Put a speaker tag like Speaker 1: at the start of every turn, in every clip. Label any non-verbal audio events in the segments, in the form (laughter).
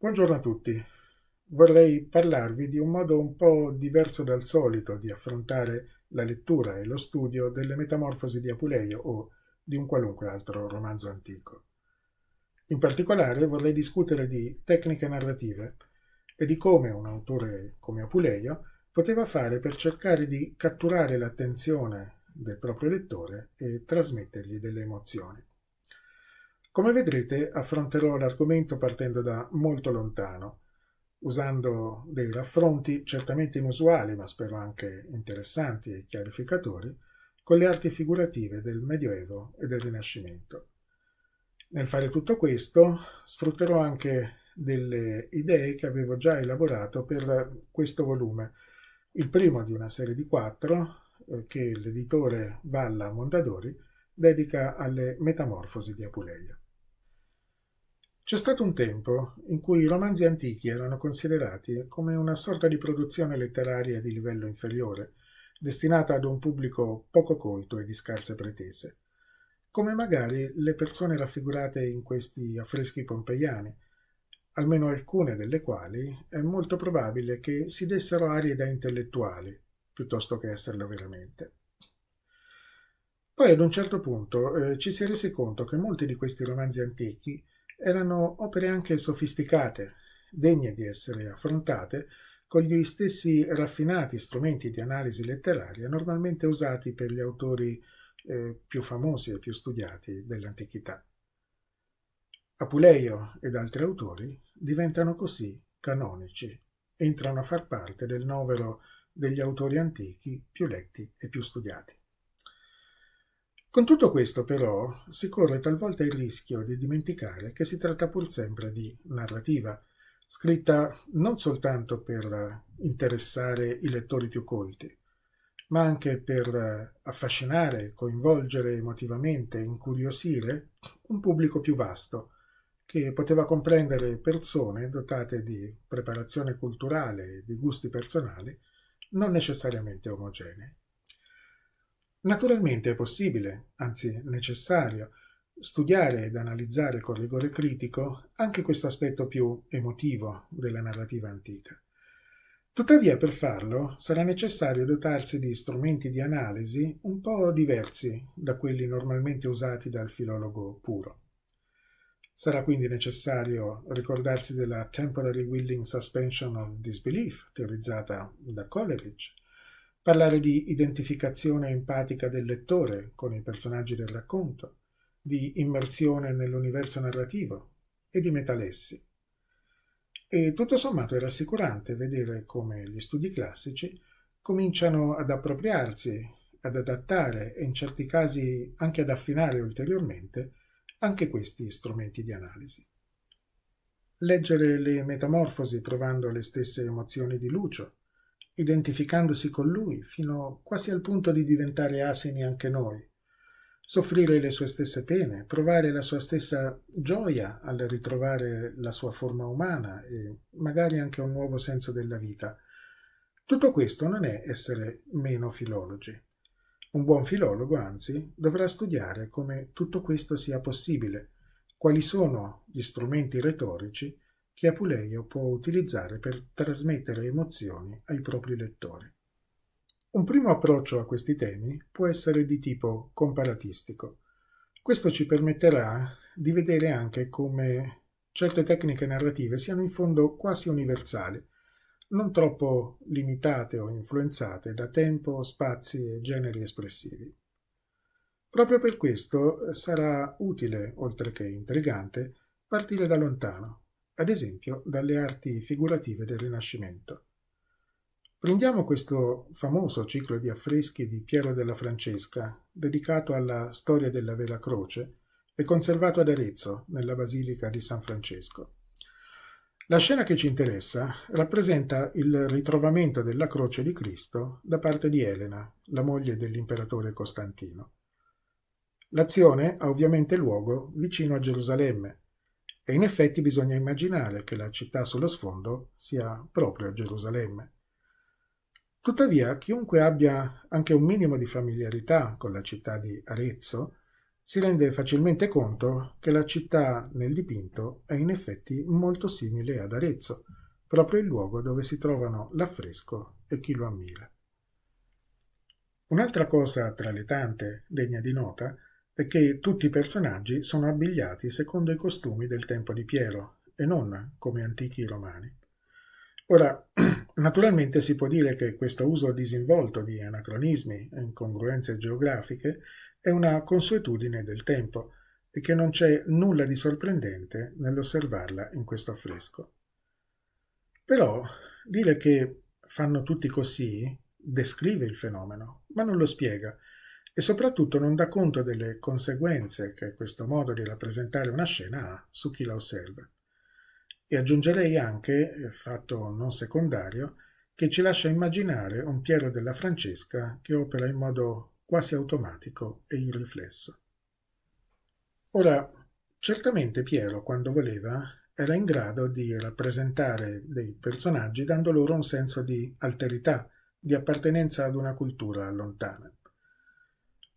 Speaker 1: Buongiorno a tutti. Vorrei parlarvi di un modo un po' diverso dal solito di affrontare la lettura e lo studio delle Metamorfosi di Apuleio o di un qualunque altro romanzo antico. In particolare vorrei discutere di tecniche narrative e di come un autore come Apuleio poteva fare per cercare di catturare l'attenzione del proprio lettore e trasmettergli delle emozioni. Come vedrete affronterò l'argomento partendo da molto lontano, usando dei raffronti certamente inusuali, ma spero anche interessanti e chiarificatori, con le arti figurative del Medioevo e del Rinascimento. Nel fare tutto questo sfrutterò anche delle idee che avevo già elaborato per questo volume, il primo di una serie di quattro eh, che l'editore Valla Mondadori dedica alle Metamorfosi di Apuleia. C'è stato un tempo in cui i romanzi antichi erano considerati come una sorta di produzione letteraria di livello inferiore, destinata ad un pubblico poco colto e di scarse pretese, come magari le persone raffigurate in questi affreschi pompeiani, almeno alcune delle quali è molto probabile che si dessero arie da intellettuali, piuttosto che esserlo veramente. Poi ad un certo punto eh, ci si è resi conto che molti di questi romanzi antichi erano opere anche sofisticate, degne di essere affrontate con gli stessi raffinati strumenti di analisi letteraria normalmente usati per gli autori eh, più famosi e più studiati dell'antichità. Apuleio ed altri autori diventano così canonici, entrano a far parte del novero degli autori antichi più letti e più studiati. Con tutto questo, però, si corre talvolta il rischio di dimenticare che si tratta pur sempre di narrativa, scritta non soltanto per interessare i lettori più colti, ma anche per affascinare, coinvolgere emotivamente, incuriosire un pubblico più vasto, che poteva comprendere persone dotate di preparazione culturale e di gusti personali non necessariamente omogenei. Naturalmente è possibile, anzi necessario, studiare ed analizzare con rigore critico anche questo aspetto più emotivo della narrativa antica. Tuttavia, per farlo sarà necessario dotarsi di strumenti di analisi un po' diversi da quelli normalmente usati dal filologo puro. Sarà quindi necessario ricordarsi della Temporary Willing Suspension of Disbelief, teorizzata da Coleridge, parlare di identificazione empatica del lettore con i personaggi del racconto, di immersione nell'universo narrativo e di metalessi. E tutto sommato è rassicurante vedere come gli studi classici cominciano ad appropriarsi, ad adattare e in certi casi anche ad affinare ulteriormente anche questi strumenti di analisi. Leggere le metamorfosi provando le stesse emozioni di Lucio, identificandosi con lui fino quasi al punto di diventare asini anche noi, soffrire le sue stesse pene, provare la sua stessa gioia al ritrovare la sua forma umana e magari anche un nuovo senso della vita. Tutto questo non è essere meno filologi. Un buon filologo, anzi, dovrà studiare come tutto questo sia possibile, quali sono gli strumenti retorici che Apuleio può utilizzare per trasmettere emozioni ai propri lettori. Un primo approccio a questi temi può essere di tipo comparatistico. Questo ci permetterà di vedere anche come certe tecniche narrative siano in fondo quasi universali, non troppo limitate o influenzate da tempo, spazi e generi espressivi. Proprio per questo sarà utile, oltre che intrigante, partire da lontano, ad esempio dalle arti figurative del Rinascimento. Prendiamo questo famoso ciclo di affreschi di Piero della Francesca, dedicato alla storia della Vera Croce e conservato ad Arezzo, nella Basilica di San Francesco. La scena che ci interessa rappresenta il ritrovamento della croce di Cristo da parte di Elena, la moglie dell'imperatore Costantino. L'azione ha ovviamente luogo vicino a Gerusalemme, e in effetti bisogna immaginare che la città sullo sfondo sia proprio Gerusalemme. Tuttavia, chiunque abbia anche un minimo di familiarità con la città di Arezzo si rende facilmente conto che la città nel dipinto è in effetti molto simile ad Arezzo, proprio il luogo dove si trovano l'affresco e chi lo ammira. Un'altra cosa tra le tante degna di nota che tutti i personaggi sono abbigliati secondo i costumi del tempo di Piero e non come antichi romani. Ora, (clears throat) naturalmente si può dire che questo uso disinvolto di anacronismi e incongruenze geografiche è una consuetudine del tempo e che non c'è nulla di sorprendente nell'osservarla in questo affresco. Però dire che fanno tutti così descrive il fenomeno, ma non lo spiega e soprattutto non dà conto delle conseguenze che questo modo di rappresentare una scena ha su chi la osserva. E aggiungerei anche, fatto non secondario, che ci lascia immaginare un Piero della Francesca che opera in modo quasi automatico e irriflesso. Ora, certamente Piero, quando voleva, era in grado di rappresentare dei personaggi dando loro un senso di alterità, di appartenenza ad una cultura lontana.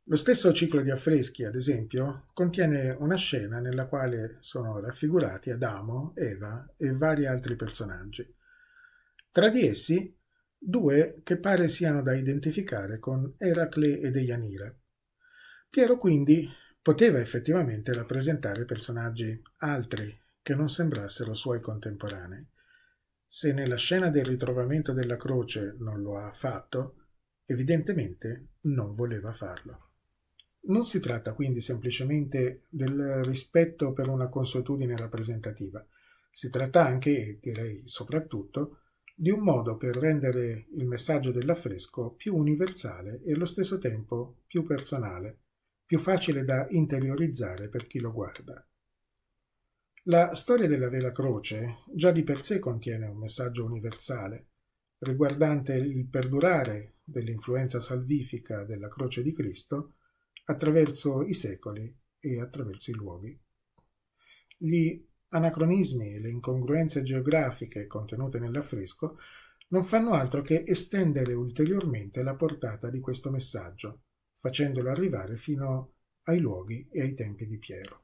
Speaker 1: Lo stesso ciclo di affreschi, ad esempio, contiene una scena nella quale sono raffigurati Adamo, Eva e vari altri personaggi. Tra di essi, due che pare siano da identificare con Eracle e Deianira. Piero quindi poteva effettivamente rappresentare personaggi altri che non sembrassero suoi contemporanei. Se nella scena del ritrovamento della croce non lo ha fatto, evidentemente non voleva farlo. Non si tratta quindi semplicemente del rispetto per una consuetudine rappresentativa, si tratta anche, direi soprattutto, di un modo per rendere il messaggio dell'affresco più universale e allo stesso tempo più personale, più facile da interiorizzare per chi lo guarda. La storia della vera croce già di per sé contiene un messaggio universale, riguardante il perdurare dell'influenza salvifica della croce di Cristo attraverso i secoli e attraverso i luoghi. Gli anacronismi e le incongruenze geografiche contenute nell'affresco non fanno altro che estendere ulteriormente la portata di questo messaggio, facendolo arrivare fino ai luoghi e ai tempi di Piero.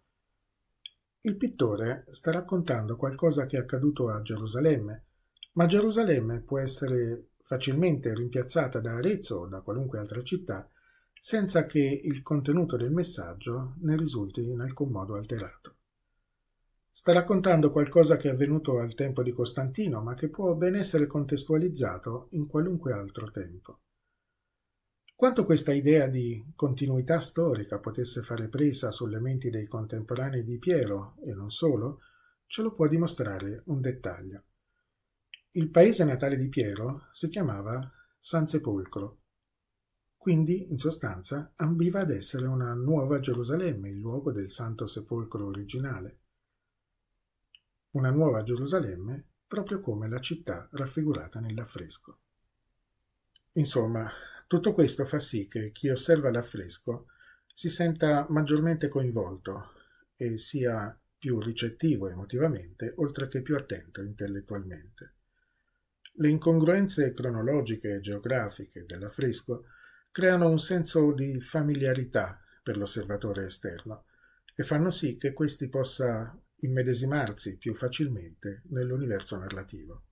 Speaker 1: Il pittore sta raccontando qualcosa che è accaduto a Gerusalemme, ma Gerusalemme può essere facilmente rimpiazzata da Arezzo o da qualunque altra città senza che il contenuto del messaggio ne risulti in alcun modo alterato. Sta raccontando qualcosa che è avvenuto al tempo di Costantino, ma che può ben essere contestualizzato in qualunque altro tempo. Quanto questa idea di continuità storica potesse fare presa sulle menti dei contemporanei di Piero, e non solo, ce lo può dimostrare un dettaglio. Il paese natale di Piero si chiamava San Sepolcro. Quindi, in sostanza, ambiva ad essere una nuova Gerusalemme, il luogo del Santo Sepolcro originale. Una nuova Gerusalemme, proprio come la città raffigurata nell'affresco. Insomma, tutto questo fa sì che chi osserva l'affresco si senta maggiormente coinvolto e sia più ricettivo emotivamente, oltre che più attento intellettualmente. Le incongruenze cronologiche e geografiche dell'affresco creano un senso di familiarità per l'osservatore esterno e fanno sì che questi possa immedesimarsi più facilmente nell'universo narrativo.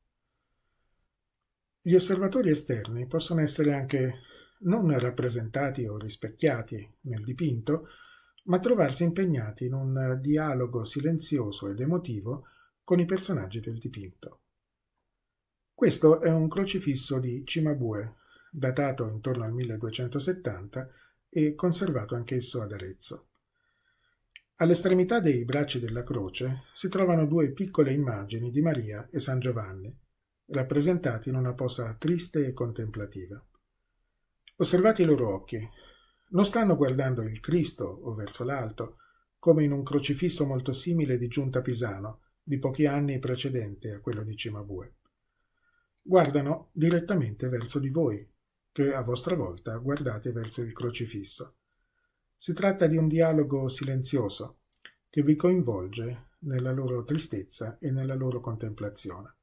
Speaker 1: Gli osservatori esterni possono essere anche non rappresentati o rispecchiati nel dipinto, ma trovarsi impegnati in un dialogo silenzioso ed emotivo con i personaggi del dipinto. Questo è un crocifisso di Cimabue, datato intorno al 1270 e conservato anch'esso ad Arezzo. All'estremità dei bracci della croce si trovano due piccole immagini di Maria e San Giovanni, rappresentati in una posa triste e contemplativa. Osservate i loro occhi. Non stanno guardando il Cristo o verso l'alto, come in un crocifisso molto simile di Giunta Pisano, di pochi anni precedente a quello di Cimabue. Guardano direttamente verso di voi, che a vostra volta guardate verso il crocifisso. Si tratta di un dialogo silenzioso che vi coinvolge nella loro tristezza e nella loro contemplazione.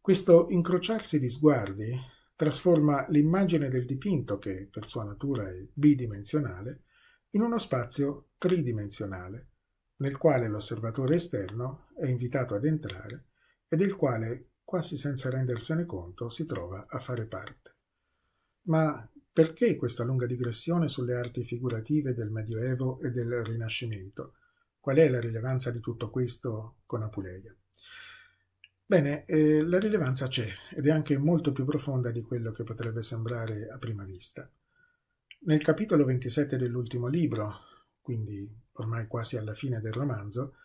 Speaker 1: Questo incrociarsi di sguardi trasforma l'immagine del dipinto, che per sua natura è bidimensionale, in uno spazio tridimensionale, nel quale l'osservatore esterno è invitato ad entrare e del quale, quasi senza rendersene conto, si trova a fare parte. Ma perché questa lunga digressione sulle arti figurative del Medioevo e del Rinascimento? Qual è la rilevanza di tutto questo con Apuleia? Bene, eh, la rilevanza c'è ed è anche molto più profonda di quello che potrebbe sembrare a prima vista. Nel capitolo 27 dell'ultimo libro, quindi ormai quasi alla fine del romanzo,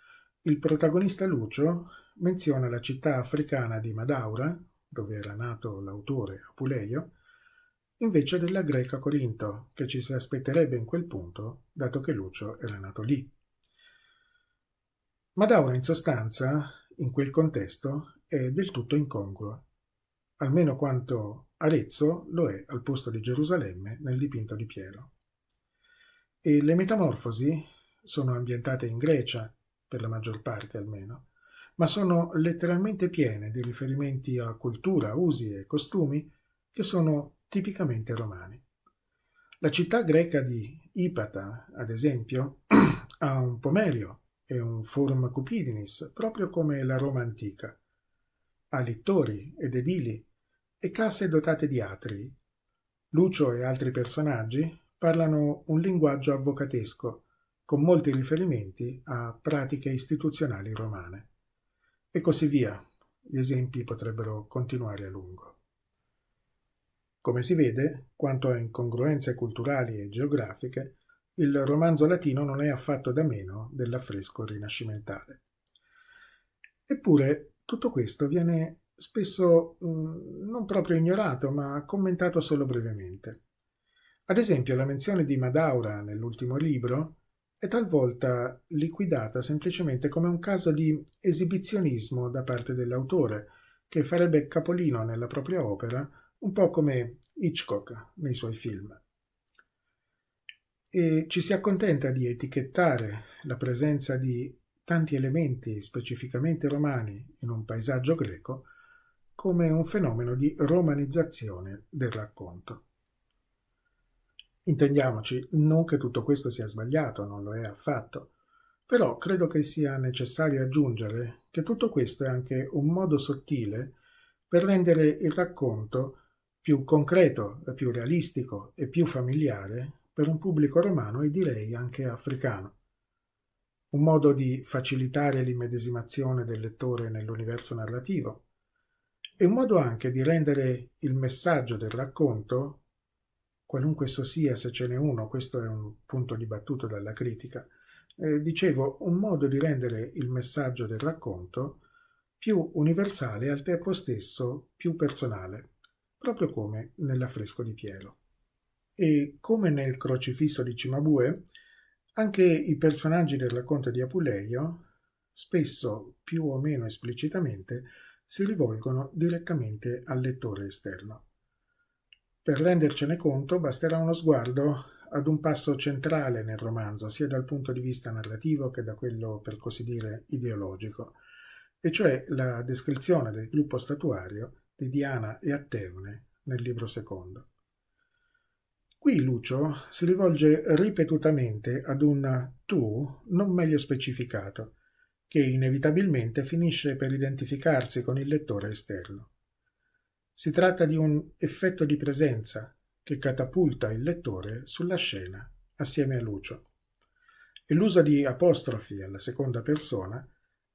Speaker 1: il protagonista Lucio menziona la città africana di Madaura, dove era nato l'autore Apuleio, invece della greca Corinto, che ci si aspetterebbe in quel punto, dato che Lucio era nato lì. Madaura in sostanza, in quel contesto, è del tutto incongrua, almeno quanto Arezzo lo è al posto di Gerusalemme nel dipinto di Piero. E le metamorfosi sono ambientate in Grecia, per la maggior parte almeno, ma sono letteralmente piene di riferimenti a cultura, usi e costumi che sono tipicamente romani. La città greca di Ipata, ad esempio, (clears throat) ha un pomerio e un forum cupidinis, proprio come la Roma antica, ha lettori ed edili e casse dotate di atrii. Lucio e altri personaggi parlano un linguaggio avvocatesco, con molti riferimenti a pratiche istituzionali romane. E così via. Gli esempi potrebbero continuare a lungo. Come si vede, quanto a incongruenze culturali e geografiche, il romanzo latino non è affatto da meno dell'affresco rinascimentale. Eppure tutto questo viene spesso mm, non proprio ignorato, ma commentato solo brevemente. Ad esempio, la menzione di Madaura nell'ultimo libro è talvolta liquidata semplicemente come un caso di esibizionismo da parte dell'autore, che farebbe capolino nella propria opera, un po' come Hitchcock nei suoi film. E ci si accontenta di etichettare la presenza di tanti elementi specificamente romani in un paesaggio greco come un fenomeno di romanizzazione del racconto. Intendiamoci, non che tutto questo sia sbagliato, non lo è affatto, però credo che sia necessario aggiungere che tutto questo è anche un modo sottile per rendere il racconto più concreto, più realistico e più familiare per un pubblico romano e direi anche africano. Un modo di facilitare l'immedesimazione del lettore nell'universo narrativo e un modo anche di rendere il messaggio del racconto, qualunque esso sia, se ce n'è uno, questo è un punto dibattuto dalla critica, eh, dicevo, un modo di rendere il messaggio del racconto più universale e al tempo stesso più personale, proprio come nell'affresco di Piero. E come nel crocifisso di Cimabue, anche i personaggi del racconto di Apuleio, spesso più o meno esplicitamente, si rivolgono direttamente al lettore esterno. Per rendercene conto basterà uno sguardo ad un passo centrale nel romanzo, sia dal punto di vista narrativo che da quello, per così dire, ideologico, e cioè la descrizione del gruppo statuario di Diana e Atteone nel libro secondo. Qui Lucio si rivolge ripetutamente ad un tu non meglio specificato, che inevitabilmente finisce per identificarsi con il lettore esterno. Si tratta di un effetto di presenza che catapulta il lettore sulla scena assieme a Lucio. E l'uso di apostrofi alla seconda persona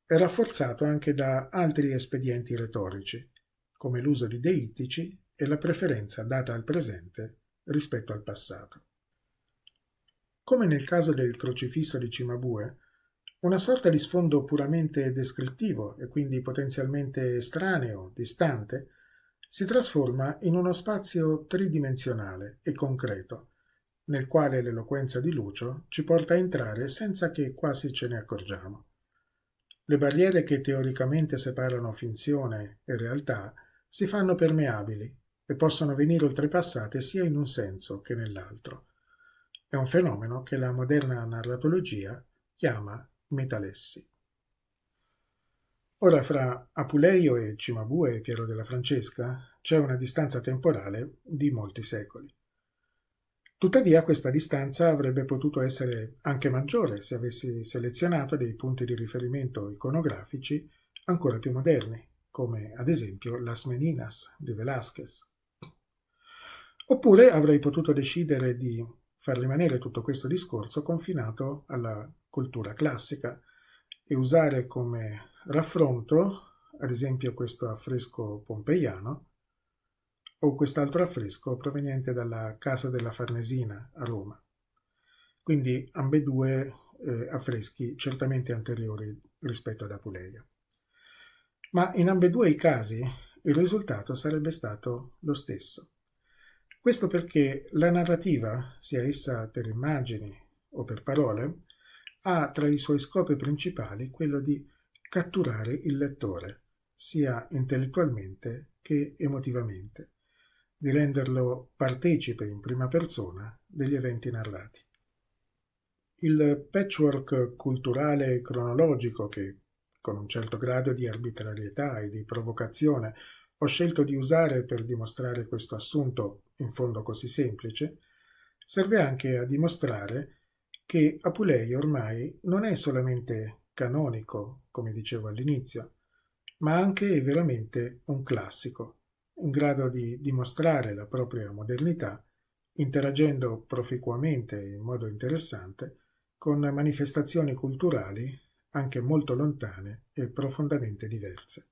Speaker 1: è rafforzato anche da altri espedienti retorici, come l'uso di deittici e la preferenza data al presente rispetto al passato. Come nel caso del crocifisso di Cimabue, una sorta di sfondo puramente descrittivo e quindi potenzialmente estraneo, distante, si trasforma in uno spazio tridimensionale e concreto, nel quale l'eloquenza di Lucio ci porta a entrare senza che quasi ce ne accorgiamo. Le barriere che teoricamente separano finzione e realtà si fanno permeabili e possono venire oltrepassate sia in un senso che nell'altro. È un fenomeno che la moderna narratologia chiama metalessi. Ora fra Apuleio e Cimabue e Piero della Francesca c'è una distanza temporale di molti secoli. Tuttavia questa distanza avrebbe potuto essere anche maggiore se avessi selezionato dei punti di riferimento iconografici ancora più moderni, come ad esempio Las Meninas di Velázquez. Oppure avrei potuto decidere di far rimanere tutto questo discorso confinato alla cultura classica e usare come raffronto, ad esempio, questo affresco pompeiano o quest'altro affresco proveniente dalla Casa della Farnesina a Roma. Quindi ambedue eh, affreschi certamente anteriori rispetto ad Apuleia. Ma in ambedue i casi il risultato sarebbe stato lo stesso. Questo perché la narrativa, sia essa per immagini o per parole, ha tra i suoi scopi principali quello di catturare il lettore, sia intellettualmente che emotivamente, di renderlo partecipe in prima persona degli eventi narrati. Il patchwork culturale e cronologico che, con un certo grado di arbitrarietà e di provocazione, ho scelto di usare per dimostrare questo assunto in fondo così semplice, serve anche a dimostrare che Apulei ormai non è solamente canonico, come dicevo all'inizio, ma anche veramente un classico, in grado di dimostrare la propria modernità, interagendo proficuamente e in modo interessante con manifestazioni culturali anche molto lontane e profondamente diverse.